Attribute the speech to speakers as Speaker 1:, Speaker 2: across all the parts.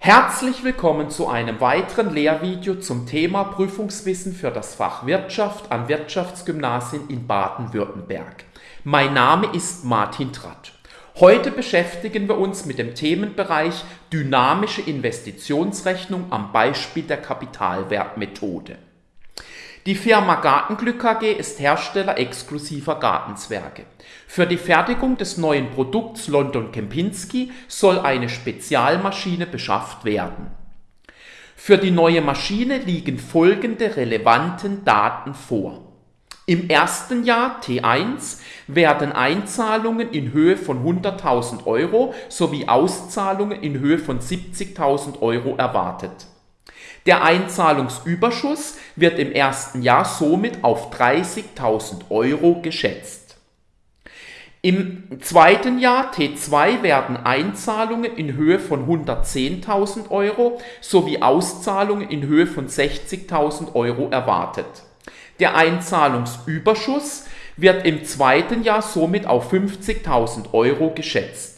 Speaker 1: Herzlich willkommen zu einem weiteren Lehrvideo zum Thema Prüfungswissen für das Fach Wirtschaft am Wirtschaftsgymnasien in Baden-Württemberg. Mein Name ist Martin Tratt. Heute beschäftigen wir uns mit dem Themenbereich dynamische Investitionsrechnung am Beispiel der Kapitalwertmethode. Die Firma Gartenglück AG ist Hersteller exklusiver Gartenzwerge. Für die Fertigung des neuen Produkts London Kempinski soll eine Spezialmaschine beschafft werden. Für die neue Maschine liegen folgende relevanten Daten vor. Im ersten Jahr T1 werden Einzahlungen in Höhe von 100.000 Euro sowie Auszahlungen in Höhe von 70.000 Euro erwartet. Der Einzahlungsüberschuss wird im ersten Jahr somit auf 30.000 Euro geschätzt. Im zweiten Jahr T2 werden Einzahlungen in Höhe von 110.000 Euro sowie Auszahlungen in Höhe von 60.000 Euro erwartet. Der Einzahlungsüberschuss wird im zweiten Jahr somit auf 50.000 Euro geschätzt.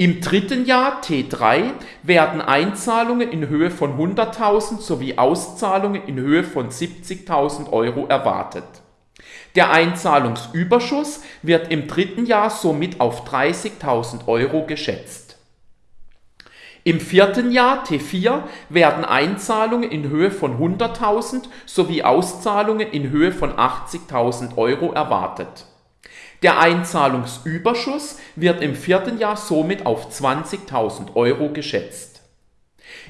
Speaker 1: Im dritten Jahr T3 werden Einzahlungen in Höhe von 100.000 sowie Auszahlungen in Höhe von 70.000 Euro erwartet. Der Einzahlungsüberschuss wird im dritten Jahr somit auf 30.000 Euro geschätzt. Im vierten Jahr T4 werden Einzahlungen in Höhe von 100.000 sowie Auszahlungen in Höhe von 80.000 Euro erwartet. Der Einzahlungsüberschuss wird im vierten Jahr somit auf 20.000 Euro geschätzt.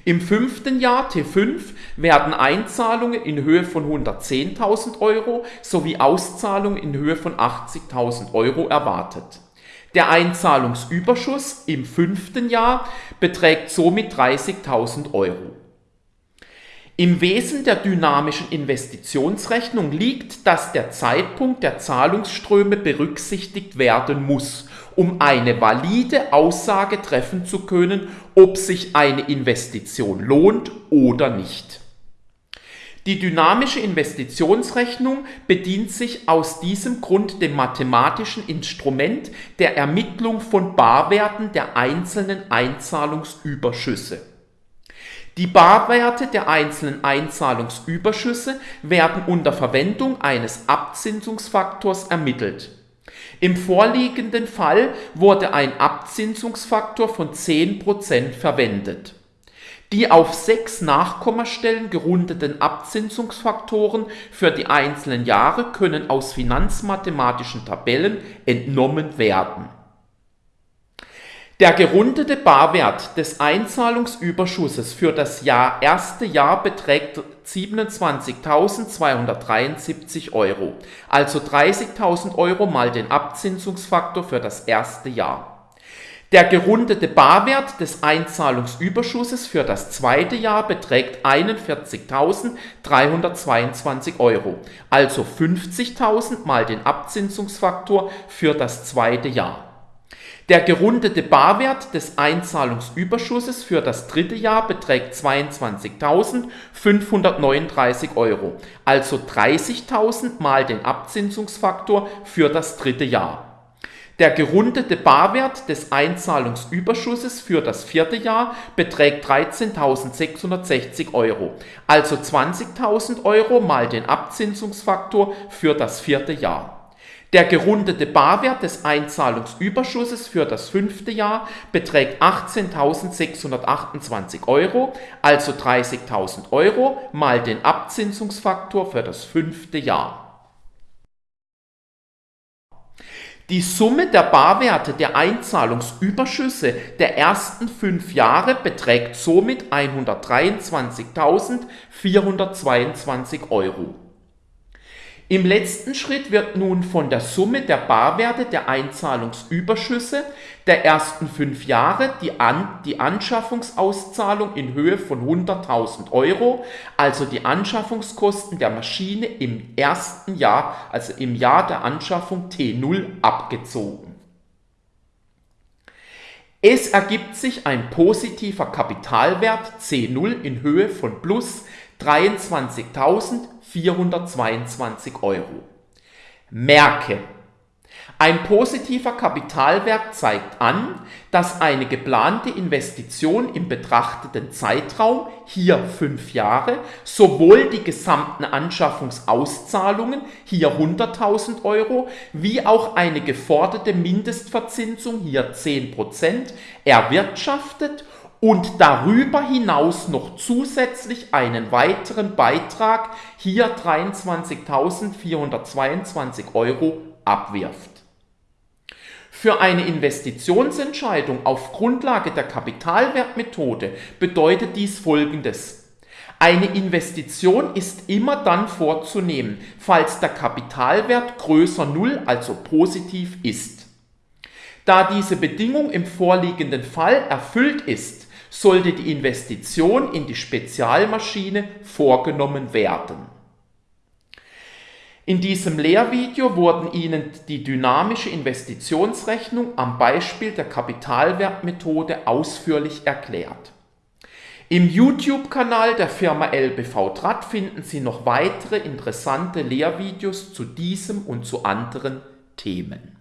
Speaker 1: Im fünften Jahr T5 werden Einzahlungen in Höhe von 110.000 Euro sowie Auszahlungen in Höhe von 80.000 Euro erwartet. Der Einzahlungsüberschuss im fünften Jahr beträgt somit 30.000 Euro. Im Wesen der dynamischen Investitionsrechnung liegt, dass der Zeitpunkt der Zahlungsströme berücksichtigt werden muss, um eine valide Aussage treffen zu können, ob sich eine Investition lohnt oder nicht. Die dynamische Investitionsrechnung bedient sich aus diesem Grund dem mathematischen Instrument der Ermittlung von Barwerten der einzelnen Einzahlungsüberschüsse. Die Barwerte der einzelnen Einzahlungsüberschüsse werden unter Verwendung eines Abzinsungsfaktors ermittelt. Im vorliegenden Fall wurde ein Abzinsungsfaktor von 10% verwendet. Die auf sechs Nachkommastellen gerundeten Abzinsungsfaktoren für die einzelnen Jahre können aus finanzmathematischen Tabellen entnommen werden der gerundete Barwert des Einzahlungsüberschusses für das Jahr erste Jahr beträgt 27.273 Euro, also 30.000 Euro mal den Abzinsungsfaktor für das erste Jahr. Der gerundete Barwert des Einzahlungsüberschusses für das zweite Jahr beträgt 41.322 Euro, also 50.000 mal den Abzinsungsfaktor für das zweite Jahr. Der gerundete Barwert des Einzahlungsüberschusses für das dritte Jahr beträgt 22.539 Euro, also 30.000 mal den Abzinsungsfaktor für das dritte Jahr. Der gerundete Barwert des Einzahlungsüberschusses für das vierte Jahr beträgt 13.660 Euro, also 20.000 Euro mal den Abzinsungsfaktor für das vierte Jahr. Der gerundete Barwert des Einzahlungsüberschusses für das fünfte Jahr beträgt 18.628 Euro, also 30.000 Euro mal den Abzinsungsfaktor für das fünfte Jahr. Die Summe der Barwerte der Einzahlungsüberschüsse der ersten fünf Jahre beträgt somit 123.422 Euro. Im letzten Schritt wird nun von der Summe der Barwerte der Einzahlungsüberschüsse der ersten fünf Jahre die, An die Anschaffungsauszahlung in Höhe von 100.000 Euro, also die Anschaffungskosten der Maschine im ersten Jahr, also im Jahr der Anschaffung T0 abgezogen. Es ergibt sich ein positiver Kapitalwert C0 in Höhe von plus 23.422 Euro. Merke, Ein positiver Kapitalwert zeigt an, dass eine geplante Investition im betrachteten Zeitraum, hier fünf Jahre, sowohl die gesamten Anschaffungsauszahlungen, hier 100.000 Euro, wie auch eine geforderte Mindestverzinsung, hier 10%, erwirtschaftet und darüber hinaus noch zusätzlich einen weiteren Beitrag, hier 23.422 Euro, abwirft. Für eine Investitionsentscheidung auf Grundlage der Kapitalwertmethode bedeutet dies folgendes. Eine Investition ist immer dann vorzunehmen, falls der Kapitalwert größer 0, also positiv ist. Da diese Bedingung im vorliegenden Fall erfüllt ist, sollte die Investition in die Spezialmaschine vorgenommen werden. In diesem Lehrvideo wurden Ihnen die dynamische Investitionsrechnung am Beispiel der Kapitalwertmethode ausführlich erklärt. Im YouTube-Kanal der Firma LBV Draht finden Sie noch weitere interessante Lehrvideos zu diesem und zu anderen Themen.